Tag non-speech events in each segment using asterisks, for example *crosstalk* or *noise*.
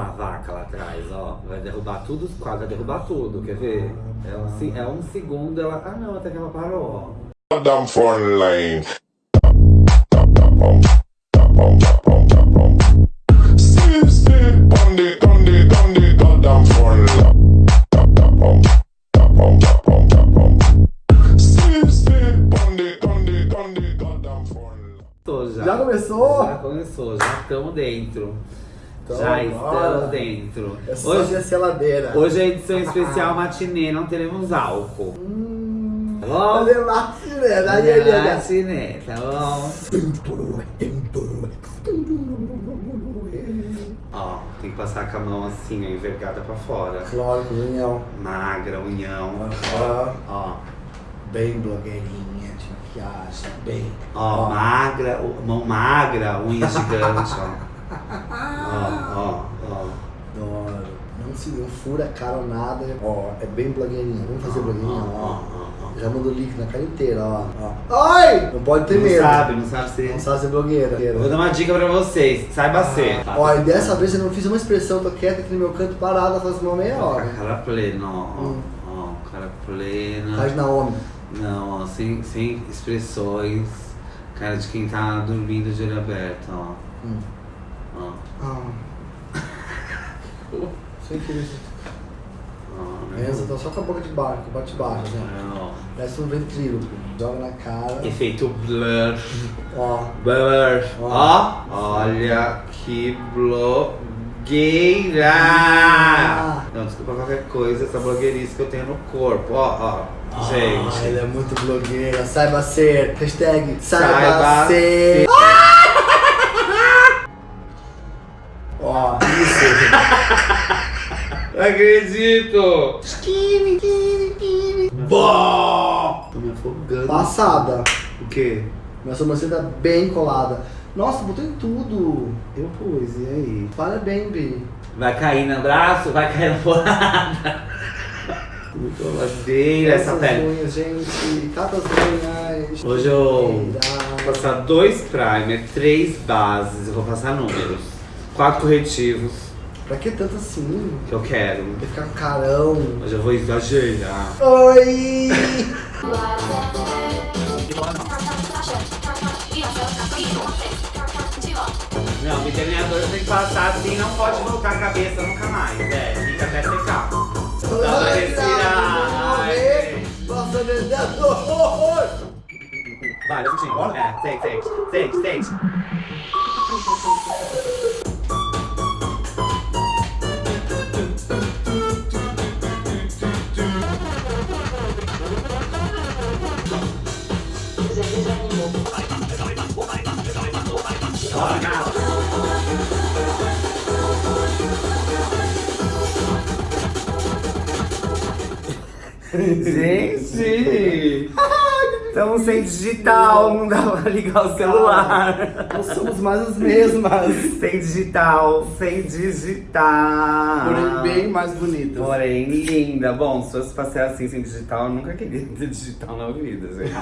lá a vaca lá atrás, ó. Vai derrubar tudo, quase vai derrubar tudo, quer ver? É um, é um segundo, ela. Ah não, até que ela parou, ó. Down. Já começou? Já começou, já estamos dentro. Então, já estamos dentro. É só Hoje, a geladeira. hoje é edição especial matinê, não teremos álcool. Hum, Tá bom? Cadê matinê? Daí ele é Matinê, tá bom? Ó, tem que passar com a mão assim, ó, envergada pra fora. Claro, união. Magra, unhão. Ó, Ó, bem blogueirinha de maquiagem, bem. ó, magra, o- mão magra, unha gigante, ó. Ó, *laughs* se não fura a cara nada. Ó, é bem blogueirinha. Vamos fazer blogueirinha, ó, ó. ó. Já mandou link na cara inteira, ó. ó. Ai! Não pode ter Não medo. sabe, não sabe ser. Não sabe ser blogueira. Vou dar uma dica pra vocês, saiba ser. Ó, e dessa vez eu não fiz uma expressão, tô quieta aqui no meu canto parada faz uma meia hora. cara plena, ó. Hum. Ó, cara plena. Faz Naomi. Não, ó, sem, sem expressões. Cara de quem tá dormindo de olho aberto, ó. Hum. Ó, Ah. Sem querer. Pensa, tá só com a boca de baixo, bate baixo, né? Ó. Parece um ventríloco. Joga na cara. Efeito blur. Ó. Blur. Ó. Olha que blogueira. Ah. Não, desculpa qualquer coisa, essa blogueirice que eu tenho no corpo. Ó, ó. Ah, Gente. ela é muito blogueira. Saiba ser. Hashtag saiba, Saiba ser. *laughs* Ó, isso. *laughs* Acredito! Skinny, skinny, skinny. Bom! Tô me afogando. Passada. O quê? Minha sobrancelha tá bem colada. Nossa, botou em tudo. Eu pus, e aí? Parabéns, Bi. Vai cair no braço, vai cair na porrada. Muito ladeira essa pele. unhas, gente. Cada unhas. Hoje eu vou passar dois primer, três bases, eu vou passar números. Quatro corretivos Pra que tanto assim? que eu quero. Vai ficar com carão. Hoje eu vou exagerar. Oi! Não, o delineador tem que passar assim, não pode voltar a cabeça nunca mais. É, fica até secar. Dá pra respirar. Nossa, vendedor! Vai, Lutinho. É, sente, sente, sente, sente. Gente! *laughs* Estamos sem digital, não dá pra ligar o celular. Nós somos mais as mesmas. Sem digital, sem digital. Porém, bem mais bonitas. Porém, linda. Bom, se fosse pra ser assim sem digital, eu nunca queria ter digital na vida, gente.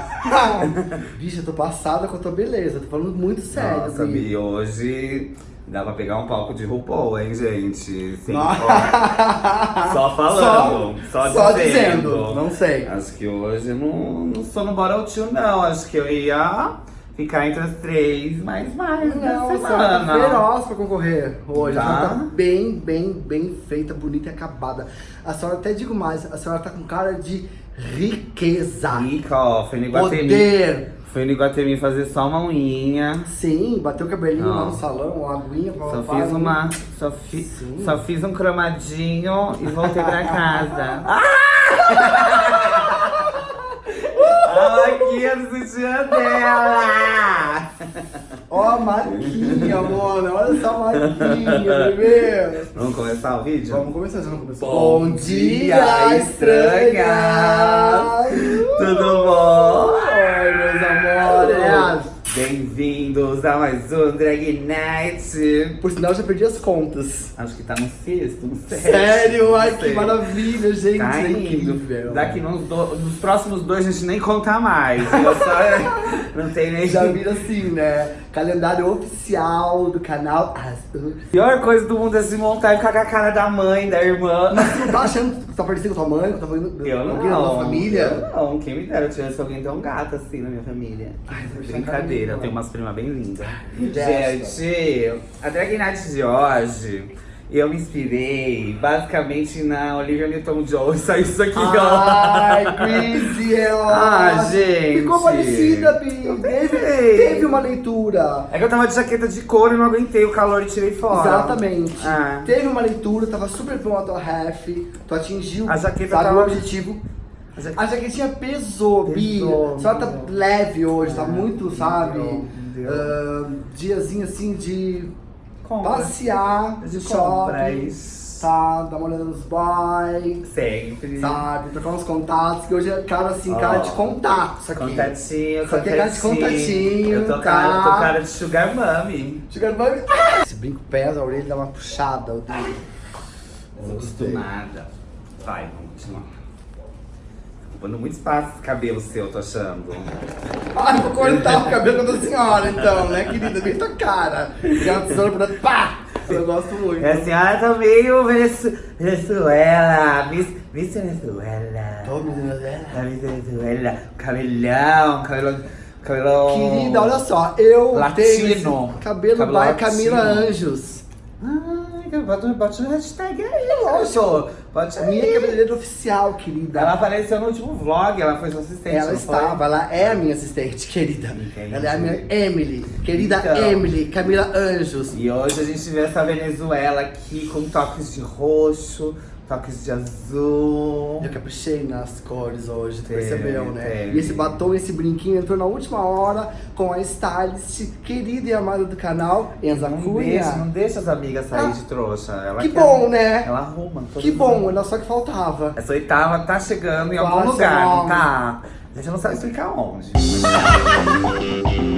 *laughs* Bicha, eu tô passada com a tua beleza. Tô falando muito sério. Nossa. Bi, hoje dá pra pegar um palco de RuPaul, hein, gente? Nossa. ó, *laughs* Só falando, só, Só dizendo. dizendo. Não sei. Acho que hoje eu não, não sou no Bottle Two, não. Acho que eu ia ficar entre as três, mas mais Não, senhora tá feroz pra concorrer hoje. Tá. A senhora tá bem, bem, bem feita, bonita e acabada. A senhora, até digo mais, a senhora tá com cara de riqueza. Rica, ó. Poder. Fui no Iguatemi fazer só uma unha. Sim, bateu o cabelinho Não. lá no salão, uma aguinha pra Só fiz uma. Só, fi, Sim. só fiz um cromadinho e voltei pra *laughs* casa. *laughs* A maquinha do sutiã dela! *laughs* Ó a marquinha, mano. Olha essa marquinha, bebê. Vamos começar o vídeo? Vamos começar, já não começou? Bom dia, estranha. Tudo bom? Oi, meus amores. Bem-vindos a mais um Drag Night. Por sinal, eu já perdi as contas. Acho que tá no sexto, no sétimo. Sério? Ai, que maravilha, gente. Tá é incrível. Daqui nos, do- nos próximos dois a gente nem conta mais. Eu só *laughs* não tem nem. Já vira assim, né? Calendário oficial do canal Azul. Pior coisa do mundo é se montar e ficar com a cara da mãe, da irmã. Mas tu não tá achando que tá parecendo com tua mãe, tua mãe, Eu não. alguém da tua família? Eu não. Quem me dera eu tivesse alguém tão gato assim na minha família. Ai, deixar Brincadeira, carinho. eu tenho umas primas bem lindas. Gente, a Drag Night de hoje, eu me inspirei basicamente na Olivia Newton-John. *laughs* Saiu isso aqui, Ai, ó. Chrissy, ela... Ah, gente. Ficou parecida, Bi. Teve, teve uma leitura. É que eu tava de jaqueta de couro e não aguentei o calor e tirei fora. Exatamente. Ah. Teve uma leitura, tava super bom a tua ref, tu atingiu A jaqueta sabe, tava- o objetivo. A A jaquetinha pesou, Bi. Pesou, Só tá leve hoje, tá Ah, muito, meu sabe? Ah, diazinho assim de Compra. passear, De shopping, compras. tá? Dar uma olhada nos boys, Sempre. sabe? Trocar uns contatos, que hoje é cara assim, Ó. cara de contato, isso aqui. Contatinho, Isso aqui é cara de contatinho, Eu tô, tá? cara, eu tô cara de sugar mami. Chegando mais... Esse brinco pesa, a orelha dá uma puxada, o dedo. Tô acostumada. Vai, vamos continuar. Ocupando muito espaço esse cabelo seu, tô achando. Ai, vou cortar o *laughs* cabelo da senhora, então, né, querida? Bem tua cara. Pegar uma tesoura pra pá! Eu gosto muito. É assim, ah, tá meio Venezu- Venezuela. Miss, Miss Venezuela. Tô, menina dela. A Miss Venezuela. Cabelão, cabelo. Cabelo. Querida, olha só, eu Latino. tenho cabelo, Cabelo by Camila. Anjos. Ai, bota, bota o hashtag aí, lógico. Bota minha cabeleireira oficial, querida. Ela apareceu no último vlog, ela foi sua assistente. Ela não foi? estava, ela é a minha assistente, querida. Entendi. Ela é a minha Emily, querida Então. Emily, Camila Anjos. E hoje a gente vê essa Venezuela aqui com toques de roxo, toques de azul. Eu caprichei nas cores hoje, tu percebeu, né? teve. E esse batom, esse brinquinho entrou na última hora com a stylist querida e amada do canal, Enza Não Cunha. deixa, não deixa as amigas sair Ah, de trouxa. Ela Que quer- bom, né? Ela arruma. Que bom, era só que faltava. Essa oitava tá chegando em algum Quase lugar, não tá? A gente não sabe explicar onde. *laughs*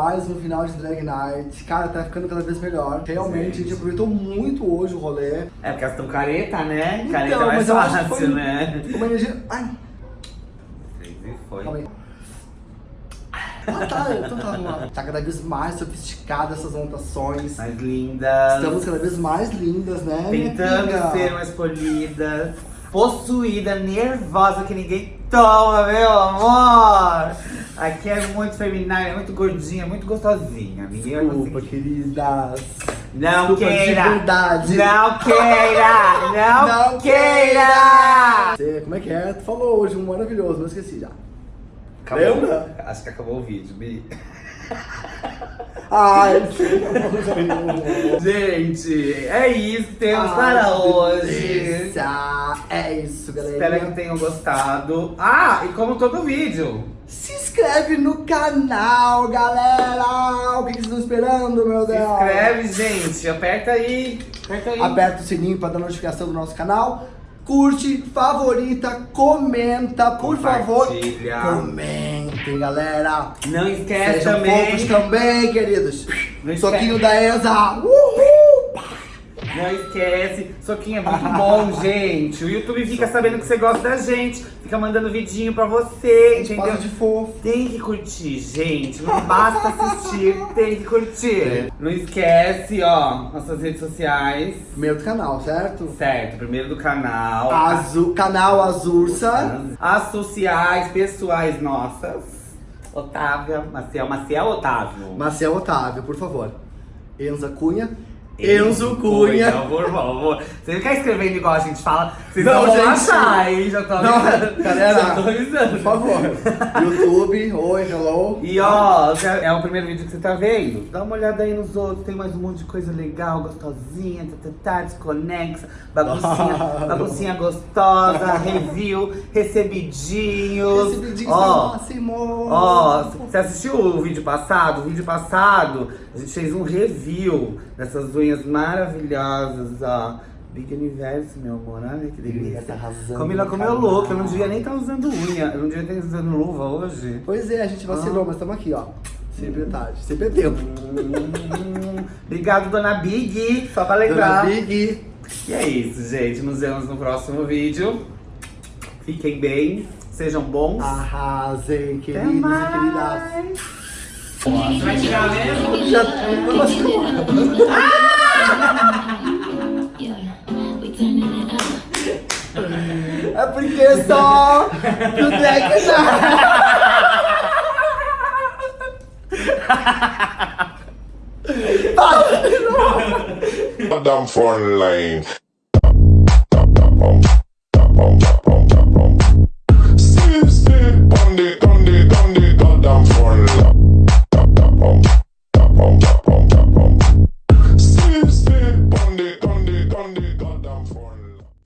canal de Drag Night. Cara, tá ficando cada vez melhor. Realmente, a gente aproveitou muito hoje o rolê. É porque elas estão careta, né? Então, careta é mais mas fácil, foi né? Uma energia. Ai, E foi. calma aí. Ah, tá, então tá. Tá cada vez mais sofisticada essas montações. Mais lindas. Estamos cada vez mais lindas, né? Tentando ser mais polida, possuída, nervosa que ninguém toma, meu amor. Aqui é muito feminina, é muito gordinha, muito gostosinha. Vai Desculpa, queridas. Não Desculpa, queira! verdade. Não queira! Não, Não queira! Você, como é que é? Tu falou hoje um maravilhoso, mas esqueci já. Acabou. Lembra? Acho que acabou o vídeo, Bi. *laughs* Ai, Gente, é isso temos Ai, para hoje. delícia. É isso, galera. Espero que tenham gostado. Ah, e como todo vídeo, Se inscreve no canal, galera! O que, que vocês estão esperando, meu se Deus? inscreve, gente. Aperta aí. Aperta aí. Aperta o sininho para dar notificação do nosso canal. Curte, favorita, comenta, por favor. Comentem, galera. Não esquece Sejam também. também, queridos. Não Soquinho da Enza. Uhul! Não esquece. Soquinho é muito bom, *laughs* gente. O YouTube fica sabendo que você gosta da gente. Fica mandando vidinho pra você, gente entendeu? de fofo. Tem que curtir, gente. Não basta assistir, *laughs* tem que curtir. Não esquece, ó, nossas redes sociais. Primeiro do canal, certo? Certo, primeiro do canal. Azul, canal Azursa. As sociais, pessoais nossas. Otávia, Maciel, Maciel Otávio. Maciel Otávio, por favor. Enza Cunha. Enzo Cunha. Por favor. Você não quer escrevendo igual a gente fala? Vocês Não, não, vão achar, hein? Já tô Não, avisando. galera, *laughs* Já tô avisando. Por favor. YouTube, oi, hello. E ó, é o primeiro vídeo que você tá vendo? Dá uma olhada aí nos outros, tem mais um monte de coisa legal, gostosinha, tá, tá, tá, desconexa, baguncinha, *laughs* baguncinha gostosa, review, recebidinhos. Vídeo Ó. Ó, você assistiu o vídeo passado? O vídeo passado, a gente fez um review dessas unhas maravilhosas, ó. Big Universo, meu amor, olha que delícia. Tá arrasando Camila no comeu louco, eu não devia nem estar usando unha, eu não devia estar usando luva hoje. Pois é, a gente Ah. vacilou, mas estamos aqui, ó. Sempre é tarde, sempre é tempo. Hum, Obrigado, dona Big, só pra lembrar. Dona Big. E é isso, gente. Nos vemos no próximo vídeo. Fiquem bem, sejam bons. Arrasem, queridos e queridas. Você vai tirar mesmo? Já... Yeah, we turning it up. É porque só